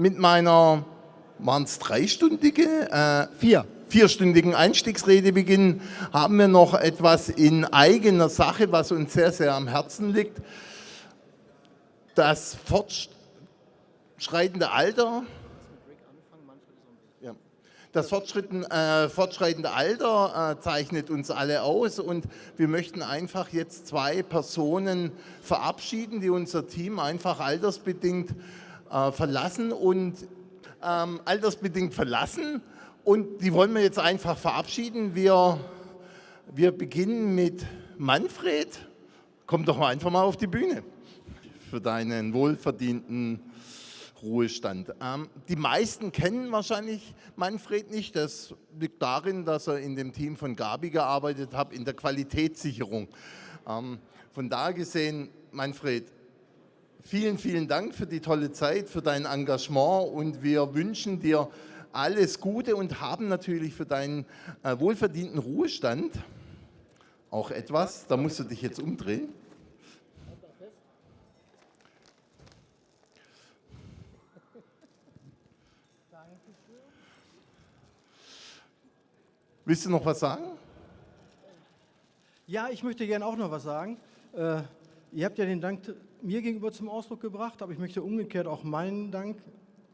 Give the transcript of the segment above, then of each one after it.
mit meiner, waren es dreistündige? Äh, Vier vierstündigen Einstiegsrede beginnen, haben wir noch etwas in eigener Sache, was uns sehr, sehr am Herzen liegt. Das fortschreitende Alter das äh, fortschreitende Alter äh, zeichnet uns alle aus und wir möchten einfach jetzt zwei Personen verabschieden, die unser Team einfach altersbedingt äh, verlassen und ähm, altersbedingt verlassen und die wollen wir jetzt einfach verabschieden. Wir, wir beginnen mit Manfred. Komm doch mal einfach mal auf die Bühne für deinen wohlverdienten Ruhestand. Ähm, die meisten kennen wahrscheinlich Manfred nicht. Das liegt darin, dass er in dem Team von Gabi gearbeitet hat, in der Qualitätssicherung. Ähm, von da gesehen, Manfred, vielen, vielen Dank für die tolle Zeit, für dein Engagement und wir wünschen dir alles Gute und haben natürlich für deinen äh, wohlverdienten Ruhestand auch etwas. Da musst du dich jetzt umdrehen. Willst du noch was sagen? Ja, ich möchte gerne auch noch was sagen. Äh, ihr habt ja den Dank mir gegenüber zum Ausdruck gebracht, aber ich möchte umgekehrt auch meinen Dank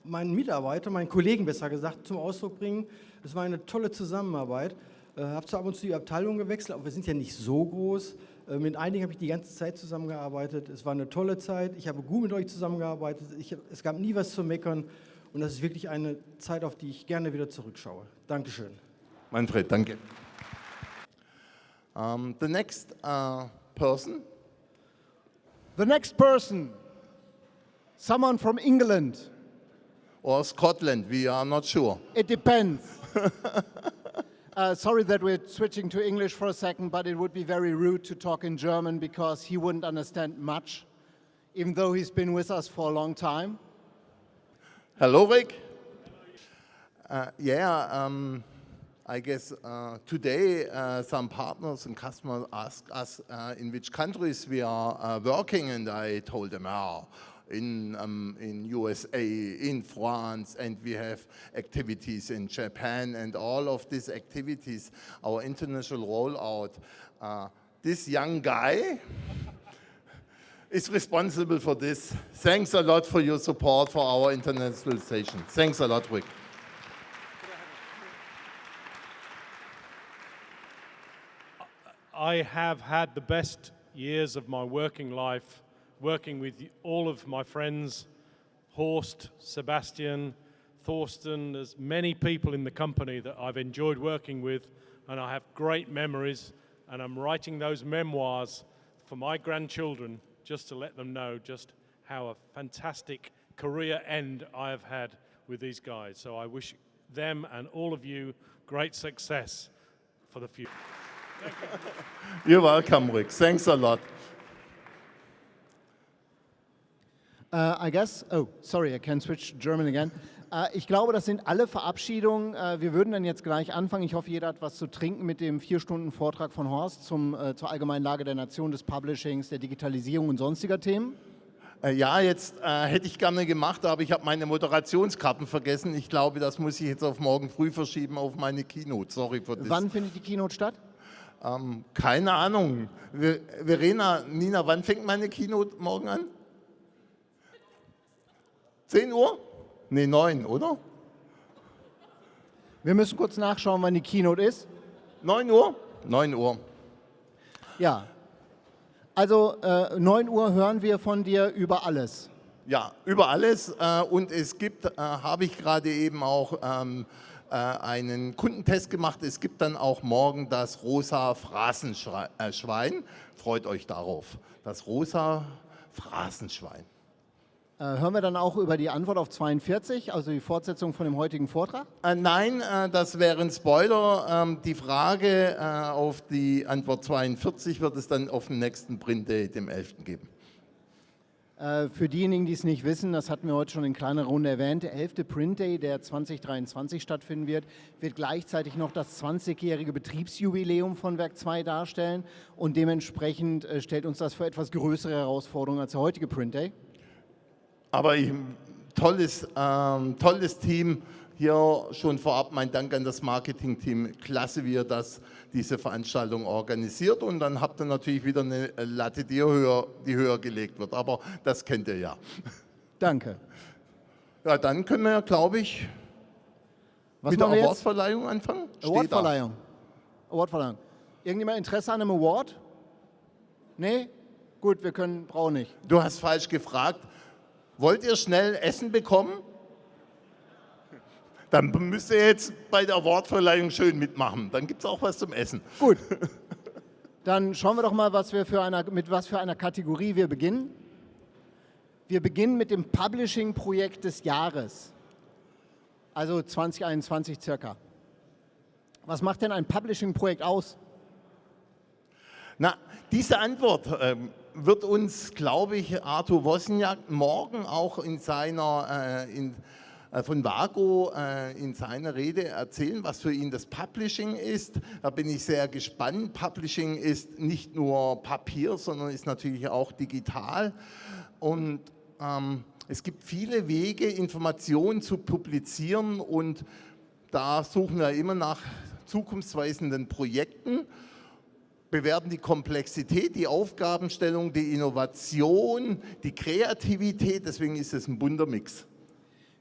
meinen Mitarbeiter, meinen Kollegen besser gesagt, zum Ausdruck bringen. Es war eine tolle Zusammenarbeit. Ich äh, habe zwar ab und zu die Abteilung gewechselt, aber wir sind ja nicht so groß. Äh, mit einigen habe ich die ganze Zeit zusammengearbeitet. Es war eine tolle Zeit. Ich habe gut mit euch zusammengearbeitet. Ich, es gab nie was zu meckern. Und das ist wirklich eine Zeit, auf die ich gerne wieder zurückschaue. Dankeschön. Manfred, danke. Um, the next uh, person. The next person, someone from England. or Scotland, we are not sure. It depends. uh, sorry that we're switching to English for a second, but it would be very rude to talk in German because he wouldn't understand much, even though he's been with us for a long time. Hello, Rick. Uh, yeah, um, I guess uh, today uh, some partners and customers ask us uh, in which countries we are uh, working and I told them, oh, in, um, in USA, in France, and we have activities in Japan, and all of these activities, our international rollout, uh, this young guy is responsible for this. Thanks a lot for your support for our internationalization. Thanks a lot, Rick. I have had the best years of my working life working with all of my friends, Horst, Sebastian, Thorsten, there's many people in the company that I've enjoyed working with and I have great memories and I'm writing those memoirs for my grandchildren just to let them know just how a fantastic career end I have had with these guys. So I wish them and all of you great success for the future. You're welcome, Rick. Thanks a lot. Uh, I guess, oh, sorry, I can switch German again. Uh, ich glaube, das sind alle Verabschiedungen. Uh, wir würden dann jetzt gleich anfangen. Ich hoffe, jeder hat was zu trinken mit dem vier Stunden Vortrag von Horst zum, äh, zur allgemeinen Lage der Nation, des Publishings, der Digitalisierung und sonstiger Themen. Äh, ja, jetzt äh, hätte ich gerne gemacht, aber ich habe meine Moderationskarten vergessen. Ich glaube, das muss ich jetzt auf morgen früh verschieben auf meine Keynote. Sorry für das. Wann findet die Keynote statt? Ähm, keine Ahnung. Verena, Nina, wann fängt meine Keynote morgen an? 10 Uhr? Ne, 9, oder? Wir müssen kurz nachschauen, wann die Keynote ist. 9 Uhr? 9 Uhr. Ja. Also äh, 9 Uhr hören wir von dir über alles. Ja, über alles. Äh, und es gibt, äh, habe ich gerade eben auch ähm, äh, einen Kundentest gemacht. Es gibt dann auch morgen das rosa Phrasenschwein. Freut euch darauf. Das rosa Phrasenschwein. Äh, hören wir dann auch über die Antwort auf 42, also die Fortsetzung von dem heutigen Vortrag? Äh, nein, äh, das wäre ein Spoiler. Ähm, die Frage äh, auf die Antwort 42 wird es dann auf dem nächsten Print Day, dem 11. geben. Äh, für diejenigen, die es nicht wissen, das hatten wir heute schon in kleiner Runde erwähnt, der 11. Print Day, der 2023 stattfinden wird, wird gleichzeitig noch das 20-jährige Betriebsjubiläum von Werk 2 darstellen und dementsprechend äh, stellt uns das für etwas größere Herausforderungen als der heutige Print Day. Aber ich, tolles, ähm, tolles Team. Hier schon vorab mein Dank an das Marketing-Team. Klasse, wie ihr das, diese Veranstaltung organisiert. Und dann habt ihr natürlich wieder eine Latte, die höher, die höher gelegt wird. Aber das kennt ihr ja. Danke. Ja, dann können wir, glaube ich, Was mit der? Awardverleihung anfangen. Awardverleihung. Awardverleihung. Irgendjemand Interesse an einem Award? Nee? Gut, wir können, brauchen nicht. Du hast falsch gefragt. Wollt ihr schnell Essen bekommen? Dann müsst ihr jetzt bei der Awardverleihung schön mitmachen. Dann gibt es auch was zum Essen. Gut. Dann schauen wir doch mal, was wir für einer, mit was für einer Kategorie wir beginnen. Wir beginnen mit dem Publishing-Projekt des Jahres. Also 2021 circa. Was macht denn ein Publishing-Projekt aus? Na, diese Antwort ähm, wird uns, glaube ich, Arthur Wozniak morgen auch in seiner, äh, in, von Vago äh, in seiner Rede erzählen, was für ihn das Publishing ist. Da bin ich sehr gespannt. Publishing ist nicht nur Papier, sondern ist natürlich auch digital. Und ähm, es gibt viele Wege, Informationen zu publizieren und da suchen wir immer nach zukunftsweisenden Projekten bewerten die Komplexität, die Aufgabenstellung, die Innovation, die Kreativität. Deswegen ist es ein bunter Mix.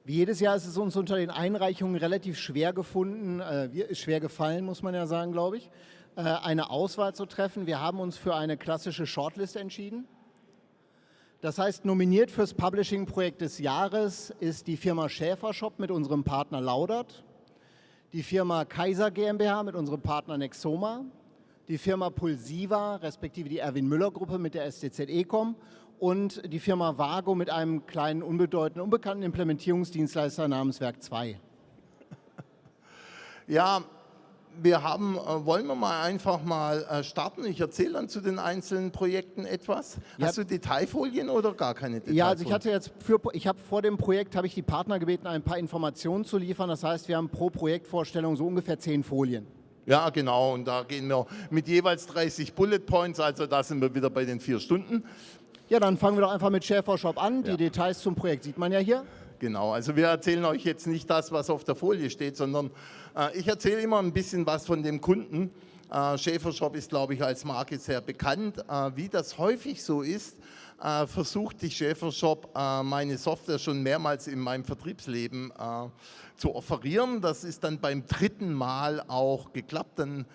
Wie jedes Jahr ist es uns unter den Einreichungen relativ schwer gefunden, äh, schwer gefallen, muss man ja sagen, glaube ich, äh, eine Auswahl zu treffen. Wir haben uns für eine klassische Shortlist entschieden. Das heißt, nominiert fürs Publishing-Projekt des Jahres ist die Firma Schäfer Shop mit unserem Partner Laudert, die Firma Kaiser GmbH mit unserem Partner Nexoma, die Firma Pulsiva, respektive die Erwin Müller Gruppe mit der STZ Ecom und die Firma Vago mit einem kleinen, unbedeutenden, unbekannten Implementierungsdienstleister namens Werk 2. Ja, wir haben, äh, wollen wir mal einfach mal äh, starten? Ich erzähle dann zu den einzelnen Projekten etwas. Ja. Hast du Detailfolien oder gar keine Detailfolien? Ja, also ich hatte jetzt für, ich habe vor dem Projekt habe ich die Partner gebeten, ein paar Informationen zu liefern. Das heißt, wir haben pro Projektvorstellung so ungefähr zehn Folien. Ja, genau. Und da gehen wir mit jeweils 30 Bullet Points, also da sind wir wieder bei den vier Stunden. Ja, dann fangen wir doch einfach mit Schäfer Shop an. Die Ja. Details zum Projekt sieht man ja hier. Genau, also wir erzählen euch jetzt nicht das, was auf der Folie steht, sondern äh, ich erzähle immer ein bisschen was von dem Kunden. Äh, Schäfer Shop ist, glaube ich, als Marke sehr bekannt. Äh, wie das häufig so ist, äh, versucht die Schäfer Shop äh, meine Software schon mehrmals in meinem Vertriebsleben äh, zu offerieren. Das ist dann beim dritten Mal auch geklappt. Dann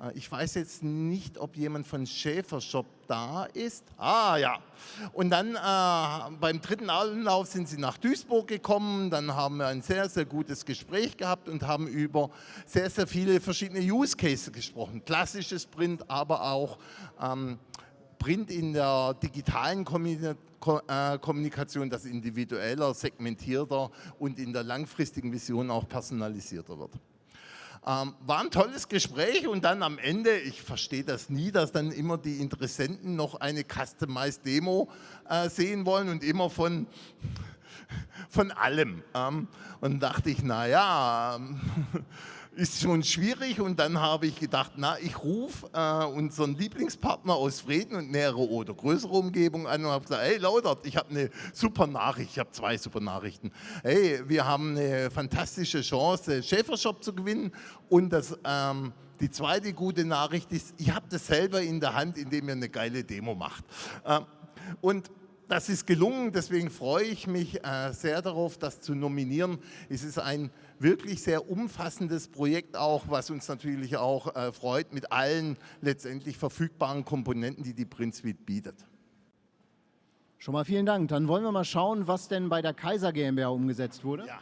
äh, Ich weiß jetzt nicht, ob jemand von Schäfershop da ist. Ah ja. Und dann äh, beim dritten Anlauf sind sie nach Duisburg gekommen. Dann haben wir ein sehr, sehr gutes Gespräch gehabt und haben über sehr, sehr viele verschiedene Use Cases gesprochen. Klassisches Print, aber auch ähm, Print in der digitalen äh, Kommunikation, das individueller, segmentierter und in der langfristigen Vision auch personalisierter wird. Ähm, war ein tolles Gespräch und dann am Ende, ich verstehe das nie, dass dann immer die Interessenten noch eine Customized Demo äh, sehen wollen und immer von, von allem. Ähm, und dachte ich, naja, ähm, ist schon schwierig und dann habe ich gedacht, na, ich rufe äh, unseren Lieblingspartner aus Frieden und nähere oder größere Umgebung an und habe gesagt, hey Laudert, ich habe eine super Nachricht, ich habe zwei super Nachrichten. Hey, wir haben eine fantastische Chance, Schäfershop zu gewinnen und das, ähm, die zweite gute Nachricht ist, ich habe das selber in der Hand, indem ihr eine geile Demo macht. Ähm, und das ist gelungen, deswegen freue ich mich äh, sehr darauf, das zu nominieren. Es ist ein wirklich sehr umfassendes Projekt auch, was uns natürlich auch äh, freut mit allen letztendlich verfügbaren Komponenten, die die Print Suite bietet. Schon mal vielen Dank. Dann wollen wir mal schauen, was denn bei der Kaiser GmbH umgesetzt wurde. Ja.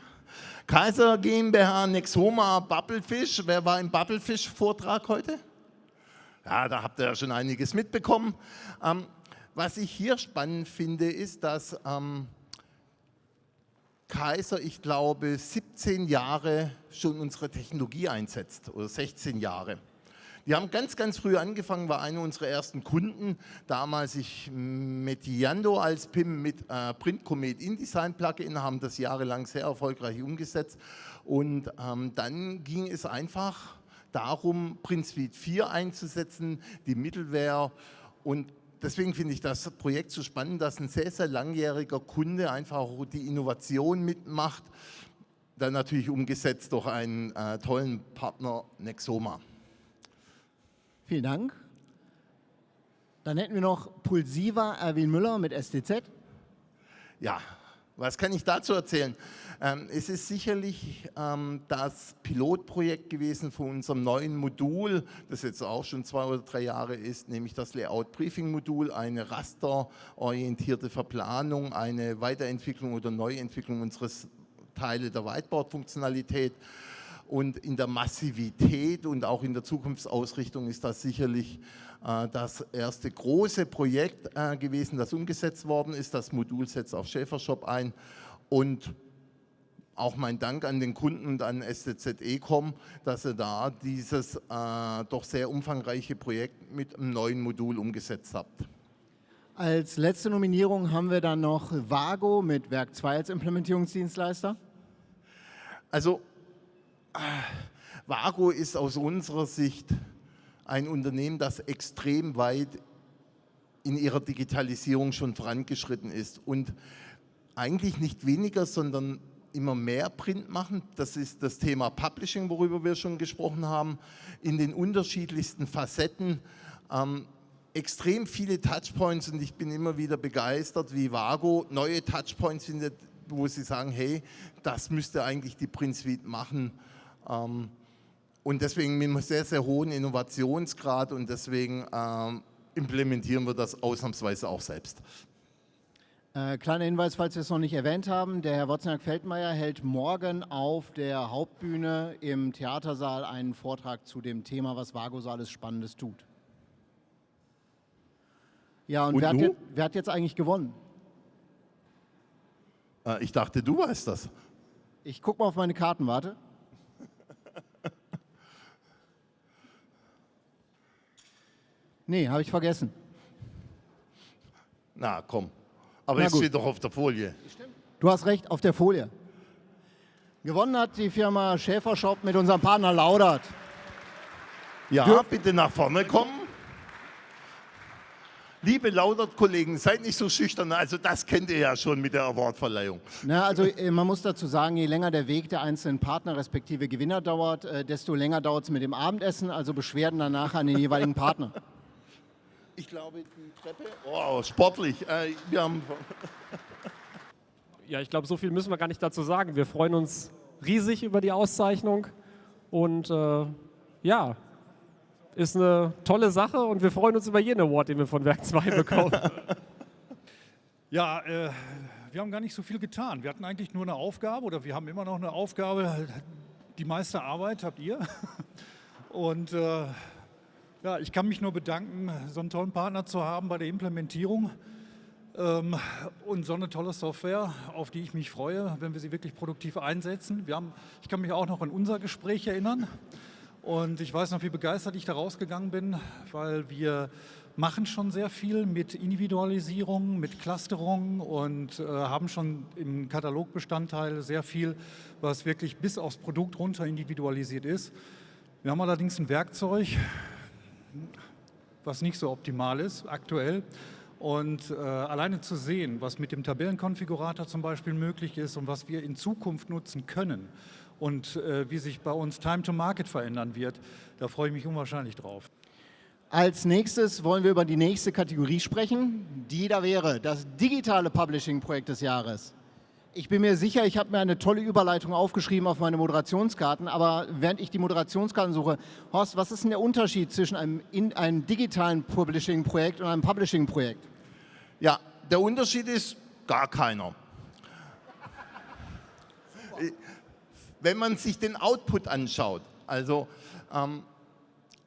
Kaiser GmbH, Nexoma, Bubblefish. Wer war im Bubblefish-Vortrag heute? Ja, da habt ihr ja schon einiges mitbekommen. Ähm, was ich hier spannend finde, ist, dass ähm, Kaiser, ich glaube, 17 Jahre schon unsere Technologie einsetzt oder 16 Jahre. Die haben ganz, ganz früh angefangen, war einer unserer ersten Kunden. Damals ich mit Yando als PIM mit äh, Print Comet InDesign Plugin, haben das jahrelang sehr erfolgreich umgesetzt. Und ähm, dann ging es einfach darum, Print Suite 4 einzusetzen, die Middleware und deswegen finde ich das Projekt so spannend, dass ein sehr, sehr langjähriger Kunde einfach auch die Innovation mitmacht, dann natürlich umgesetzt durch einen äh, tollen Partner Nexoma. Vielen Dank. Dann hätten wir noch Pulsiva Erwin Müller mit STZ. Ja, was kann ich dazu erzählen? Ähm, es ist sicherlich ähm, das Pilotprojekt gewesen von unserem neuen Modul, das jetzt auch schon zwei oder drei Jahre ist, nämlich das Layout-Briefing-Modul, eine rasterorientierte Verplanung, eine Weiterentwicklung oder Neuentwicklung unseres Teile der Whiteboard-Funktionalität. Und in der Massivität und auch in der Zukunftsausrichtung ist das sicherlich das erste große Projekt äh, gewesen, das umgesetzt worden ist. Das Modul setzt auf Schäfershop ein und auch mein Dank an den Kunden und an STZ Ecom, dass ihr da dieses äh, doch sehr umfangreiche Projekt mit einem neuen Modul umgesetzt habt. Als letzte Nominierung haben wir dann noch Vago mit Werk 2 als Implementierungsdienstleister. Also Vago ist aus unserer Sicht ein Unternehmen, das extrem weit in ihrer Digitalisierung schon vorangeschritten ist und eigentlich nicht weniger, sondern immer mehr Print machen. Das ist das Thema Publishing, worüber wir schon gesprochen haben, in den unterschiedlichsten Facetten. Ähm, extrem viele Touchpoints und ich bin immer wieder begeistert, wie Vago neue Touchpoints findet, wo sie sagen, hey, das müsste eigentlich die Print Suite machen. Ähm, und deswegen mit einem sehr, sehr hohen Innovationsgrad und deswegen ähm, implementieren wir das ausnahmsweise auch selbst. Äh, kleiner Hinweis, falls wir es noch nicht erwähnt haben, der Herr Wozniak-Feldmeier hält morgen auf der Hauptbühne im Theatersaal einen Vortrag zu dem Thema, was Vago so alles Spannendes tut. Ja, und, Und wer, hat jetzt, wer hat jetzt eigentlich gewonnen? Äh, ich dachte, du weißt das. Ich gucke mal auf meine Karten, warte. Nee, habe ich vergessen. Na komm, aber Na es gut. steht doch auf der Folie. Du hast recht, auf der Folie. Gewonnen hat die Firma Schäfershop mit unserem Partner Laudert. Ja, Dürf- bitte nach vorne kommen. Liebe Laudert-Kollegen, seid nicht so schüchtern. Also das kennt ihr ja schon mit der Awardverleihung. Na, also äh, man muss dazu sagen, je länger der Weg der einzelnen Partner respektive Gewinner dauert, äh, desto länger dauert es mit dem Abendessen, also Beschwerden danach an den jeweiligen Partner. Ich glaube, die Treppe. Oh, sportlich. Äh, wir haben Ja, ich glaube, so viel müssen wir gar nicht dazu sagen. Wir freuen uns riesig über die Auszeichnung und äh, ja, ist eine tolle Sache und wir freuen uns über jeden Award, den wir von Werk 2 bekommen. Ja, äh, wir haben gar nicht so viel getan. Wir hatten eigentlich nur eine Aufgabe oder wir haben immer noch eine Aufgabe. Die meiste Arbeit habt ihr. Und äh, ja, ich kann mich nur bedanken, so einen tollen Partner zu haben bei der Implementierung ähm, und so eine tolle Software, auf die ich mich freue, wenn wir sie wirklich produktiv einsetzen. Wir haben, ich kann mich auch noch an unser Gespräch erinnern. Und ich weiß noch, wie begeistert ich da rausgegangen bin, weil wir machen schon sehr viel mit Individualisierung, mit Clusterung und äh, haben schon im Katalogbestandteil sehr viel, was wirklich bis aufs Produkt runter individualisiert ist. Wir haben allerdings ein Werkzeug, was nicht so optimal ist aktuell. Und äh, alleine zu sehen, was mit dem Tabellenkonfigurator zum Beispiel möglich ist und was wir in Zukunft nutzen können und äh, wie sich bei uns Time to Market verändern wird, da freue ich mich unwahrscheinlich drauf. Als nächstes wollen wir über die nächste Kategorie sprechen, die da wäre das digitale Publishing-Projekt des Jahres. Ich bin mir sicher, ich habe mir eine tolle Überleitung aufgeschrieben auf meine Moderationskarten, aber während ich die Moderationskarten suche, Horst, was ist denn der Unterschied zwischen einem, in, einem digitalen Publishing-Projekt und einem Publishing-Projekt? Ja, der Unterschied ist gar keiner. Wenn man sich den Output anschaut, also ähm,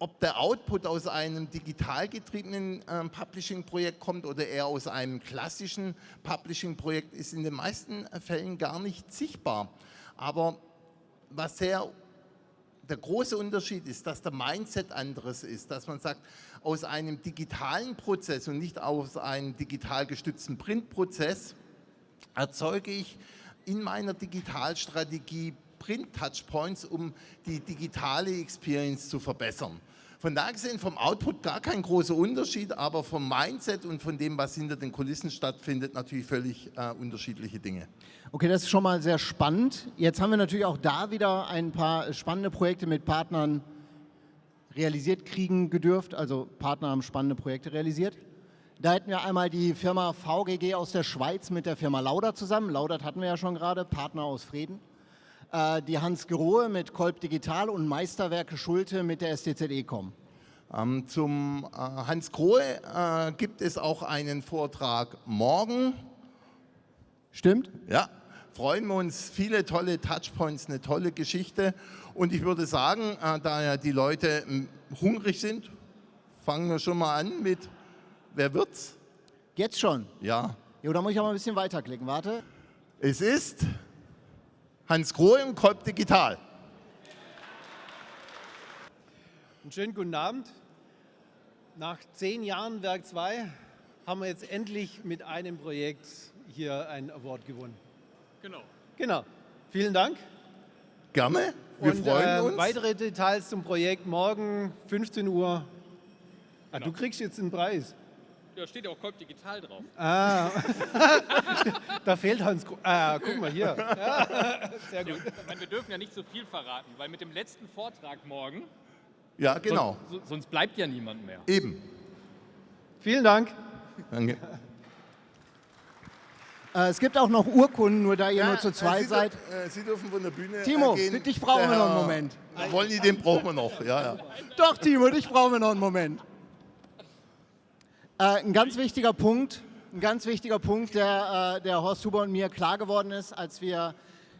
ob der Output aus einem digital getriebenen ähm, Publishing-Projekt kommt oder eher aus einem klassischen Publishing-Projekt, ist in den meisten Fällen gar nicht sichtbar. Aber was sehr der große Unterschied ist, dass der Mindset anderes ist, dass man sagt, aus einem digitalen Prozess und nicht aus einem digital gestützten Printprozess erzeuge ich in meiner Digitalstrategie Print-Touchpoints, um die digitale Experience zu verbessern. Von da gesehen vom Output gar kein großer Unterschied, aber vom Mindset und von dem, was hinter den Kulissen stattfindet, natürlich völlig äh, unterschiedliche Dinge. Okay, das ist schon mal sehr spannend. Jetzt haben wir natürlich auch da wieder ein paar spannende Projekte mit Partnern realisiert kriegen gedürft. Also Partner haben spannende Projekte realisiert. Da hätten wir einmal die Firma VGG aus der Schweiz mit der Firma Lauda zusammen. Laudert hatten wir ja schon gerade, Partner aus Frieden. Äh, die Hans Grohe mit Kolb Digital und Meisterwerke Schulte mit der STZ Ecom. Ähm, zum äh, Hans Grohe äh, gibt es auch einen Vortrag morgen. Stimmt? Ja, freuen wir uns. Viele tolle Touchpoints, eine tolle Geschichte. Und ich würde sagen, äh, da ja die Leute m, hungrig sind, fangen wir schon mal an mit, wer wird's? Jetzt schon? Ja, Jo, da muss ich auch mal ein bisschen weiterklicken. Warte. es ist Hans Grohe und Kolb Digital. Einen schönen guten Abend. Nach zehn Jahren Werk 2 haben wir jetzt endlich mit einem Projekt hier einen Award gewonnen. Genau. Genau. Vielen Dank. Gerne, wir Und freuen äh, uns. weitere Details zum Projekt morgen 15 Uhr. Ah, Du kriegst jetzt einen Preis. Ja, steht ja auch Kolb Digital drauf. Ah, da fehlt Hans. Gro ah, guck mal hier. Ja, sehr gut. Meine, wir dürfen ja nicht so viel verraten, weil mit dem letzten Vortrag morgen, Ja, genau, sonst, so- sonst bleibt ja niemand mehr. eben. Vielen Dank. Danke. Äh, es gibt auch noch Urkunden, nur da ihr nur zu äh, zweit Sie, seid. äh, Sie dürfen von der Bühne Timo, gehen. dich brauchen wir noch einen Moment. Wollen die, den brauchen wir noch, ja, ja. Doch, Timo, dich brauchen wir noch einen Moment. Äh, ein ganz wichtiger Punkt, ein ganz wichtiger Punkt, der, äh, der Horst Huber und mir klar geworden ist, als wir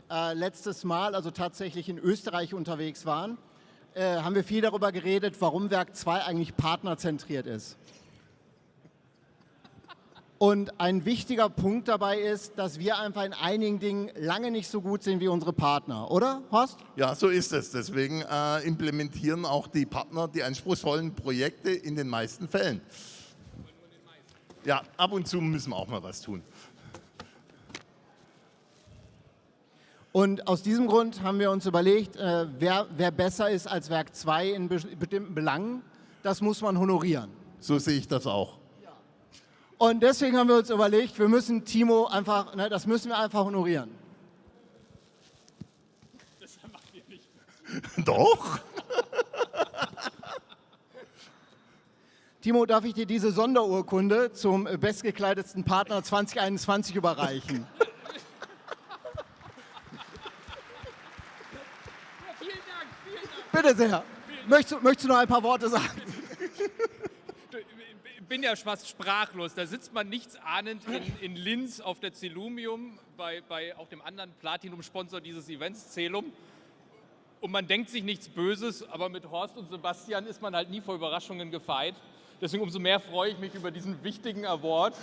äh, letztes Mal, also tatsächlich in Österreich unterwegs waren, haben wir viel darüber geredet, warum Werk 2 eigentlich partnerzentriert ist. Und ein wichtiger Punkt dabei ist, dass wir einfach in einigen Dingen lange nicht so gut sind wie unsere Partner, oder, Horst? Ja, so ist es. Deswegen äh, implementieren auch die Partner die anspruchsvollen Projekte in den meisten Fällen. Ja, ab und zu müssen wir auch mal was tun. Und aus diesem Grund haben wir uns überlegt, äh, wer, wer besser ist als Werk 2 in be bestimmten Belangen, das muss man honorieren. So sehe ich das auch. Und deswegen haben wir uns überlegt, wir müssen Timo einfach, ne, das müssen wir einfach honorieren. Doch? Timo, darf ich dir diese Sonderurkunde zum bestgekleidetsten Partner 2021 überreichen? Vielen Dank, vielen Dank. Bitte sehr. Möchtest, du- möchtest du noch ein paar Worte sagen? Ich bin ja fast sprachlos. Da sitzt man nichtsahnend in, in Linz auf der Celumium, bei, bei auch dem anderen Platinum-Sponsor dieses Events, Celum. Und man denkt sich nichts Böses, aber mit Horst und Sebastian ist man halt nie vor Überraschungen gefeit. Deswegen umso mehr freue ich mich über diesen wichtigen Award.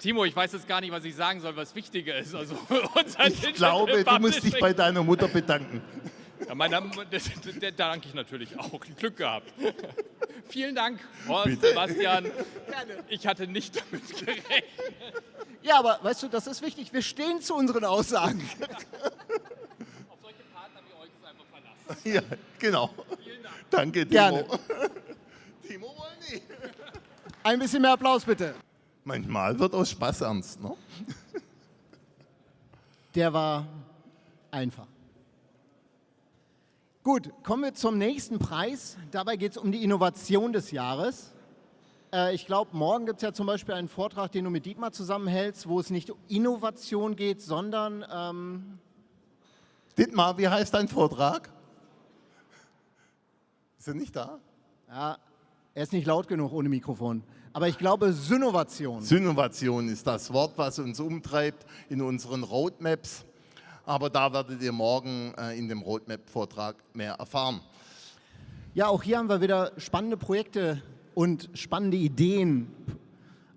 Timo, ich weiß jetzt gar nicht, was ich sagen soll, was wichtiger ist. Also unser Ich glaube, du musst dich bei deiner Mutter bedanken. Ja, meiner, das, der, da danke ich natürlich auch. Glück gehabt. Vielen Dank, Horst, Bitte. Sebastian. Ich hatte nicht damit gerechnet. Ja, aber weißt du, das ist wichtig. Wir stehen zu unseren Aussagen. Auf solche Partner wie euch ist einfach verlassen. Ja, genau. Danke, Timo. Gerne. Timo wollen die. Ein bisschen mehr Applaus bitte. Manchmal wird aus Spaß ernst, ne? Der war einfach. Gut, kommen wir zum nächsten Preis. Dabei geht es um die Innovation des Jahres. Äh, ich glaube, morgen gibt es ja zum Beispiel einen Vortrag, den du mit Dietmar zusammenhältst, wo es nicht um Innovation geht, sondern ähm, Dietmar, wie heißt dein Vortrag? Ist er nicht da? ja, er ist nicht laut genug ohne Mikrofon. Aber ich glaube, Synnovation. Synnovation ist das Wort, was uns umtreibt in unseren Roadmaps. Aber da werdet ihr morgen äh, in dem Roadmap-Vortrag mehr erfahren. Ja, auch hier haben wir wieder spannende Projekte und spannende Ideen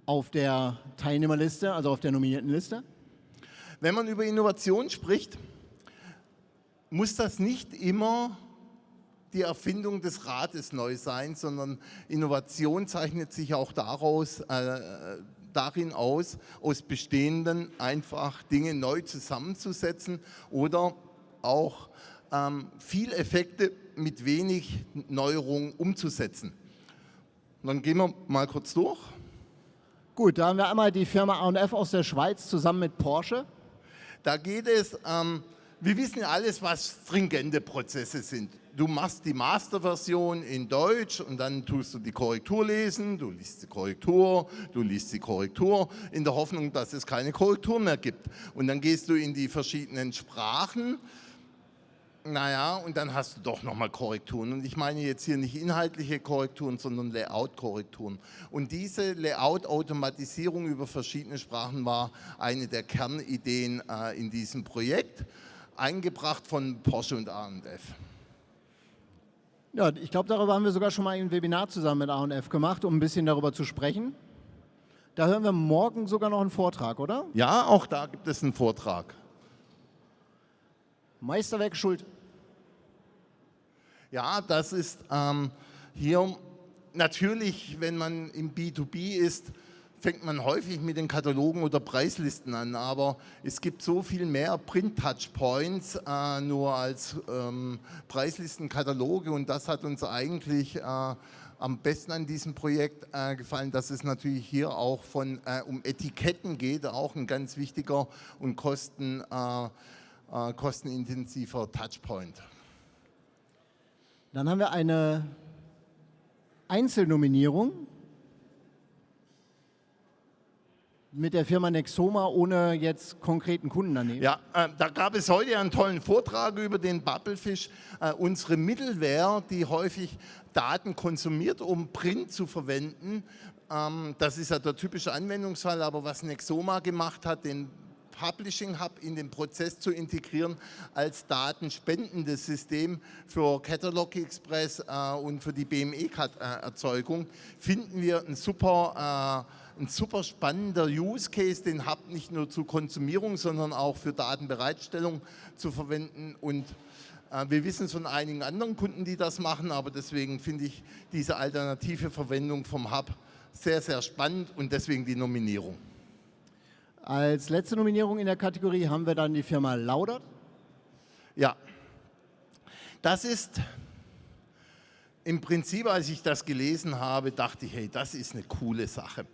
auf der Teilnehmerliste, also auf der nominierten Liste. Wenn man über Innovation spricht, muss das nicht immer die Erfindung des Rates neu sein, sondern Innovation zeichnet sich auch daraus, äh, darin aus, aus bestehenden einfach Dinge neu zusammenzusetzen oder auch ähm, viel Effekte mit wenig Neuerungen umzusetzen. dann gehen wir mal kurz durch. Gut, da haben wir einmal die Firma A&F aus der Schweiz zusammen mit Porsche. Da geht es, ähm, wir wissen alles, was stringente Prozesse sind. Du machst die Masterversion in Deutsch und dann tust du die Korrektur lesen, du liest die Korrektur, du liest die Korrektur in der Hoffnung, dass es keine Korrektur mehr gibt. Und dann gehst du in die verschiedenen Sprachen naja, und dann hast du doch nochmal Korrekturen. Und ich meine jetzt hier nicht inhaltliche Korrekturen, sondern Layout-Korrekturen. Und diese Layout-Automatisierung über verschiedene Sprachen war eine der Kernideen äh, in diesem Projekt, eingebracht von Porsche und A&F. Ja, ich glaube, darüber haben wir sogar schon mal ein Webinar zusammen mit A&F gemacht, um ein bisschen darüber zu sprechen. Da hören wir morgen sogar noch einen Vortrag, oder? Ja, auch da gibt es einen Vortrag. Meisterwerk Schuld. Ja, das ist ähm, hier natürlich, wenn man im B2B ist, fängt man häufig mit den Katalogen oder Preislisten an, aber es gibt so viel mehr Print-Touchpoints äh, nur als ähm, Preislistenkataloge und das hat uns eigentlich äh, am besten an diesem Projekt äh, gefallen, dass es natürlich hier auch von, äh, um Etiketten geht, auch ein ganz wichtiger und kosten äh, äh, kostenintensiver Touchpoint. Dann haben wir eine Einzelnominierung mit der Firma Nexoma ohne jetzt konkreten Kunden daneben. Ja, äh, da gab es heute einen tollen Vortrag über den Bubblefish, äh, unsere Mittelware, die häufig Daten konsumiert, um Print zu verwenden. Ähm, das ist ja der typische Anwendungsfall, aber was Nexoma gemacht hat, den Publishing Hub in den Prozess zu integrieren als datenspendendes System für Catalog Express äh, und für die BME-Erzeugung, finden wir ein super, äh, ein super spannender Use Case, den Hub nicht nur zur Konsumierung, sondern auch für Datenbereitstellung zu verwenden und äh, wir wissen es von einigen anderen Kunden, die das machen, aber deswegen finde ich diese alternative Verwendung vom Hub sehr, sehr spannend und deswegen die Nominierung. Als letzte Nominierung in der Kategorie haben wir dann die Firma Laudert. Ja, das ist im Prinzip, als ich das gelesen habe, dachte ich, hey, das ist eine coole Sache.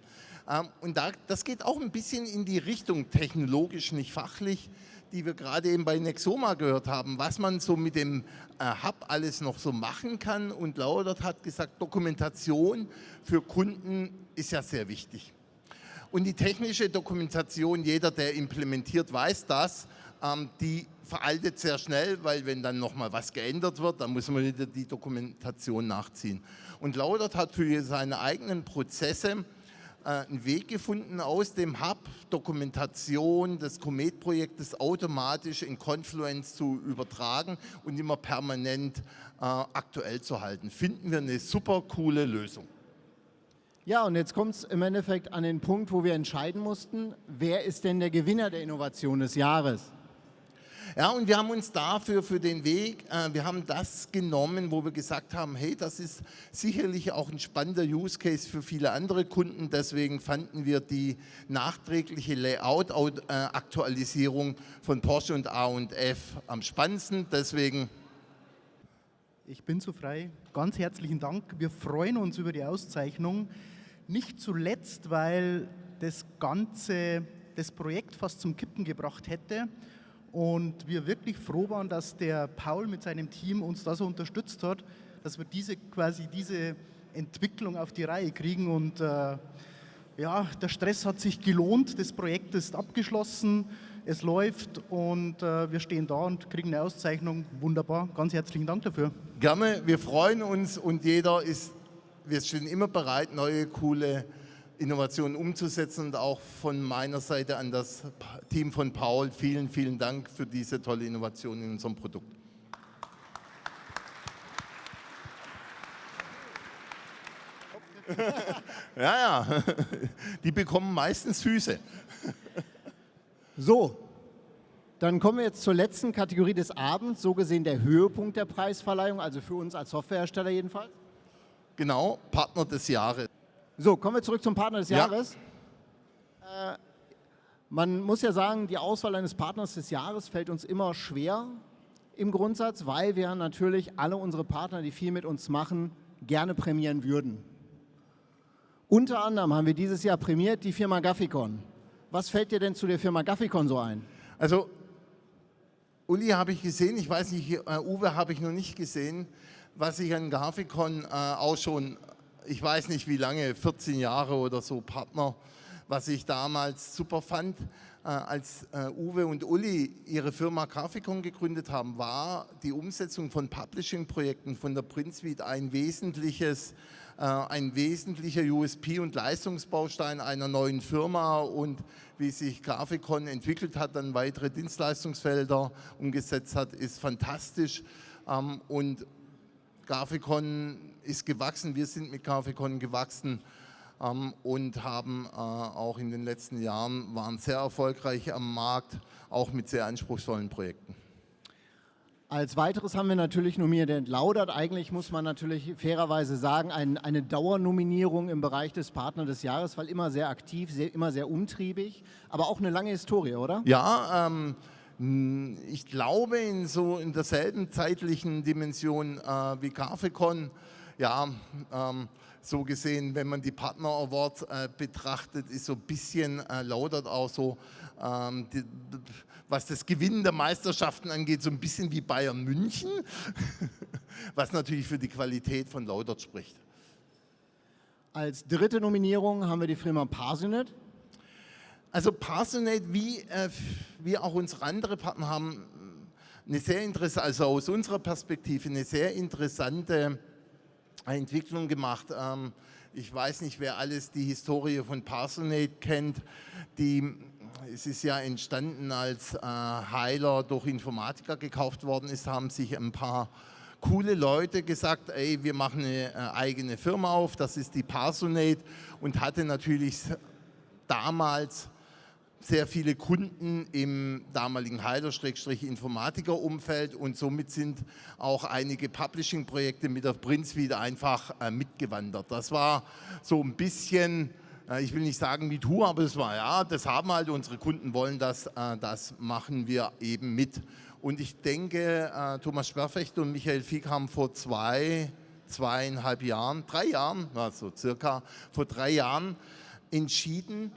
Ähm, und das geht auch ein bisschen in die Richtung technologisch, nicht fachlich, die wir gerade eben bei Nexoma gehört haben, was man so mit dem äh, Hub alles noch so machen kann. Und Laudert hat gesagt, Dokumentation für Kunden ist ja sehr wichtig. Und die technische Dokumentation, jeder, der implementiert, weiß das, ähm, die veraltet sehr schnell, weil wenn dann nochmal was geändert wird, dann muss man wieder die Dokumentation nachziehen. Und Laudert hat für seine eigenen Prozesse einen Weg gefunden, aus dem Hub Dokumentation des Comet-Projektes automatisch in Confluence zu übertragen und immer permanent äh, aktuell zu halten. Finden wir eine super coole Lösung. Ja, und jetzt kommt es im Endeffekt an den Punkt, wo wir entscheiden mussten, wer ist denn der Gewinner der Innovation des Jahres? Ja, und wir haben uns dafür, für den Weg, äh, wir haben das genommen, wo wir gesagt haben, hey, das ist sicherlich auch ein spannender Use Case für viele andere Kunden. Deswegen fanden wir die nachträgliche Layout-Aktualisierung von Porsche und A&F am spannendsten. Deswegen ich bin zu frei. Ganz herzlichen Dank. Wir freuen uns über die Auszeichnung. Nicht zuletzt, weil das Ganze das Projekt fast zum Kippen gebracht hätte und wir wirklich froh waren, dass der Paul mit seinem Team uns da so unterstützt hat, dass wir diese quasi diese Entwicklung auf die Reihe kriegen. Und äh, ja, der Stress hat sich gelohnt, das Projekt ist abgeschlossen, es läuft und äh, wir stehen da und kriegen eine Auszeichnung. Wunderbar, ganz herzlichen Dank dafür. Gerne, wir freuen uns und jeder ist wir stehen immer bereit, neue, coole Innovationen umzusetzen und auch von meiner Seite an das Team von Paul vielen, vielen Dank für diese tolle Innovation in unserem Produkt. ja, ja, die bekommen meistens Füße. So, dann kommen wir jetzt zur letzten Kategorie des Abends, so gesehen der Höhepunkt der Preisverleihung, also für uns als Softwarehersteller jedenfalls. Genau, Partner des Jahres. So, kommen wir zurück zum Partner des ja. Jahres. Äh, man muss ja sagen, die Auswahl eines Partners des Jahres fällt uns immer schwer. im Grundsatz, weil wir natürlich alle unsere Partner, die viel mit uns machen, gerne prämieren würden. Unter anderem haben wir dieses Jahr prämiert die Firma Gafficon. Was fällt dir denn zu der Firma Gafficon so ein? Also Uli habe ich gesehen, ich weiß nicht, äh, Uwe habe ich noch nicht gesehen, was ich an Gaficon äh, auch schon, ich weiß nicht wie lange, 14 Jahre oder so Partner, was ich damals super fand, äh, als äh, Uwe und Uli ihre Firma Grafikon gegründet haben, war die Umsetzung von Publishing-Projekten von der Print Suite ein wesentliches äh, ein wesentlicher USP und Leistungsbaustein einer neuen Firma und wie sich Grafikon entwickelt hat, dann weitere Dienstleistungsfelder umgesetzt hat, ist fantastisch. Ähm, und Grafikon ist gewachsen, wir sind mit Grafikon gewachsen ähm, und haben äh, auch in den letzten Jahren, waren sehr erfolgreich am Markt, auch mit sehr anspruchsvollen Projekten. Als weiteres haben wir natürlich nominiert entlaudert. Eigentlich muss man natürlich fairerweise sagen, ein, eine Dauernominierung im Bereich des Partner des Jahres, weil immer sehr aktiv, sehr, immer sehr umtriebig, aber auch eine lange Historie, oder? Ja, ähm, ich glaube in so in derselben zeitlichen Dimension äh, wie Grafikon, ja, ähm, so gesehen, wenn man die Partner Awards äh, betrachtet, ist so ein bisschen äh, laudert auch so ähm, die, was das Gewinnen der Meisterschaften angeht, so ein bisschen wie Bayern München, was natürlich für die Qualität von Laudert spricht. Als dritte Nominierung haben wir die Firma Parsonet. Also Parsonet, wie, äh, wie auch unsere anderen Partner haben, eine sehr interessante, also aus unserer Perspektive eine sehr interessante Entwicklung gemacht. Ähm, ich weiß nicht, wer alles die Historie von Parsonet kennt. Die es ist ja entstanden, als äh, Heiler durch Informatiker gekauft worden ist, haben sich ein paar coole Leute gesagt, ey, wir machen eine äh, eigene Firma auf, das ist die Parsonate und hatte natürlich damals sehr viele Kunden im damaligen Heiler-Informatiker-Umfeld und somit sind auch einige Publishing-Projekte mit der wieder einfach äh, mitgewandert. Das war so ein bisschen ich will nicht sagen wie du, aber es war ja, das haben halt unsere Kunden wollen das, äh, das machen wir eben mit. Und ich denke, äh, Thomas Sperrfecht und Michael Fieck haben vor zwei, zweieinhalb Jahren, drei Jahren, also circa vor drei Jahren entschieden,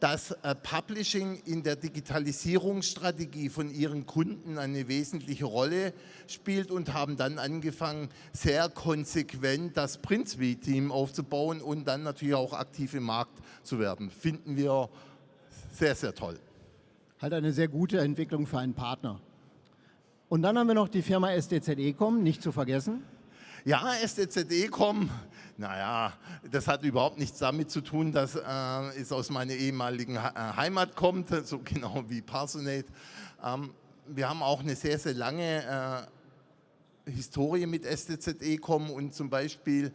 dass äh, Publishing in der Digitalisierungsstrategie von ihren Kunden eine wesentliche Rolle spielt und haben dann angefangen, sehr konsequent das Print Suite Team aufzubauen und dann natürlich auch aktiv im Markt zu werden. Finden wir sehr, sehr toll. Halt eine sehr gute Entwicklung für einen Partner. Und dann haben wir noch die Firma SDZ Ecom, nicht zu vergessen. Ja, SDZ Ecom naja, das hat überhaupt nichts damit zu tun, dass äh, es aus meiner ehemaligen äh, Heimat kommt, so genau wie Parsonate. Ähm, wir haben auch eine sehr, sehr lange äh, Historie mit STZE-Com und zum Beispiel,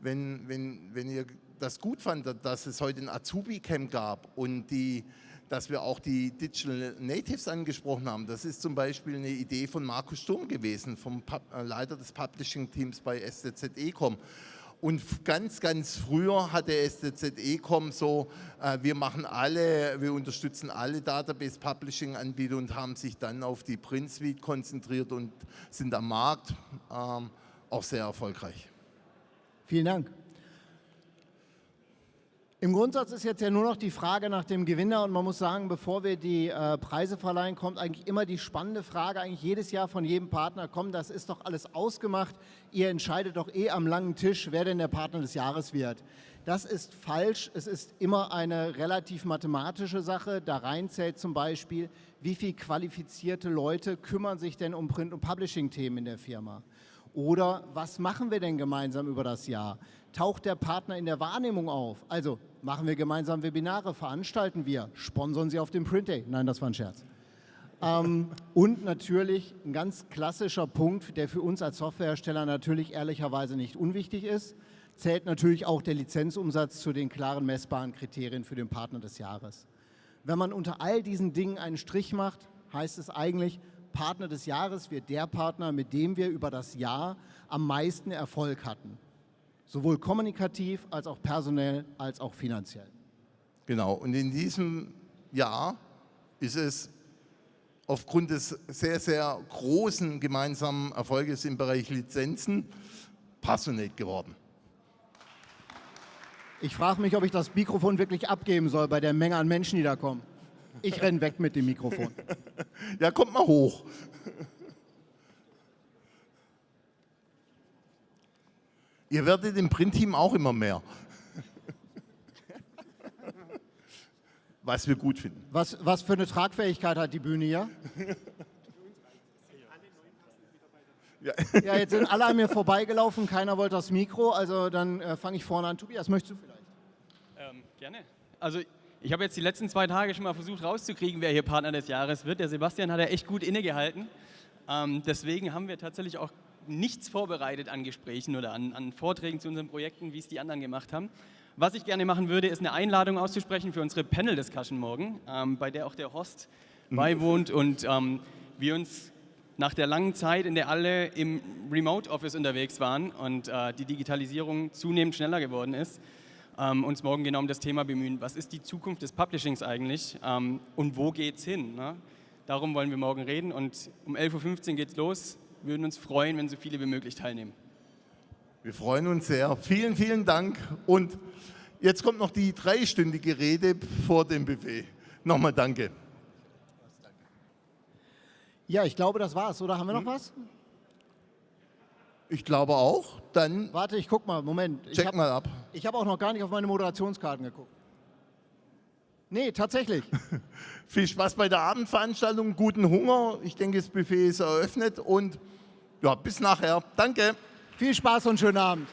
wenn, wenn, wenn ihr das gut fandet, dass es heute ein Azubi-Camp gab und die dass wir auch die Digital Natives angesprochen haben. Das ist zum Beispiel eine Idee von Markus Sturm gewesen, vom Pub äh, Leiter des Publishing-Teams bei STZE.com. Und ganz, ganz früher hatte STZE.com so, äh, wir machen alle, wir unterstützen alle Database-Publishing-Anbieter und haben sich dann auf die Print Suite konzentriert und sind am Markt ähm, auch sehr erfolgreich. Vielen Dank. Im Grundsatz ist jetzt ja nur noch die Frage nach dem Gewinner und man muss sagen, bevor wir die äh, Preise verleihen, kommt eigentlich immer die spannende Frage, eigentlich jedes Jahr von jedem Partner, komm, das ist doch alles ausgemacht, ihr entscheidet doch eh am langen Tisch, wer denn der Partner des Jahres wird. Das ist falsch, es ist immer eine relativ mathematische Sache, da rein zählt zum Beispiel, wie viele qualifizierte Leute kümmern sich denn um Print- und Publishing-Themen in der Firma. Oder was machen wir denn gemeinsam über das Jahr? Taucht der Partner in der Wahrnehmung auf? Also machen wir gemeinsam Webinare, veranstalten wir, sponsern Sie auf dem Print Day. Nein, das war ein Scherz. ähm, und natürlich ein ganz klassischer Punkt, der für uns als Softwarehersteller natürlich ehrlicherweise nicht unwichtig ist, zählt natürlich auch der Lizenzumsatz zu den klaren messbaren Kriterien für den Partner des Jahres. Wenn man unter all diesen Dingen einen Strich macht, heißt es eigentlich, Partner des Jahres wird der Partner, mit dem wir über das Jahr am meisten Erfolg hatten sowohl kommunikativ als auch personell als auch finanziell. Genau, und in diesem Jahr ist es aufgrund des sehr, sehr großen gemeinsamen Erfolges im Bereich Lizenzen Passionate geworden. Ich frage mich, ob ich das Mikrofon wirklich abgeben soll bei der Menge an Menschen, die da kommen. Ich renne weg mit dem Mikrofon. ja, kommt mal hoch. Ihr werdet im Printteam auch immer mehr. Was wir gut finden. Was, was für eine Tragfähigkeit hat die Bühne hier? Ja. ja, jetzt sind alle an mir vorbeigelaufen, keiner wollte das Mikro, also dann äh, fange ich vorne an. Tobias, möchtest du vielleicht? Ähm, gerne. Also ich habe jetzt die letzten zwei Tage schon mal versucht rauszukriegen, wer hier Partner des Jahres wird. Der Sebastian hat ja echt gut innegehalten. Ähm, deswegen haben wir tatsächlich auch nichts vorbereitet an Gesprächen oder an, an Vorträgen zu unseren Projekten, wie es die anderen gemacht haben. Was ich gerne machen würde, ist eine Einladung auszusprechen für unsere Panel-Discussion morgen, ähm, bei der auch der Host mhm. beiwohnt und ähm, wir uns nach der langen Zeit, in der alle im Remote Office unterwegs waren und äh, die Digitalisierung zunehmend schneller geworden ist, ähm, uns morgen genau um das Thema bemühen. Was ist die Zukunft des Publishings eigentlich ähm, und wo geht es hin? Ne? Darum wollen wir morgen reden und um 11.15 Uhr geht es los. Wir würden uns freuen, wenn so viele wie möglich teilnehmen. Wir freuen uns sehr. Vielen, vielen Dank. Und jetzt kommt noch die dreistündige Rede vor dem Buffet. Nochmal danke. Ja, ich glaube, das war's. Oder haben wir noch hm? was? Ich glaube auch. Dann. Warte, ich guck mal. Moment. Check hab, mal ab. Ich habe auch noch gar nicht auf meine Moderationskarten geguckt. Nee, tatsächlich. Viel Spaß bei der Abendveranstaltung, guten Hunger. Ich denke, das Buffet ist eröffnet und ja, bis nachher. Danke. Viel Spaß und schönen Abend.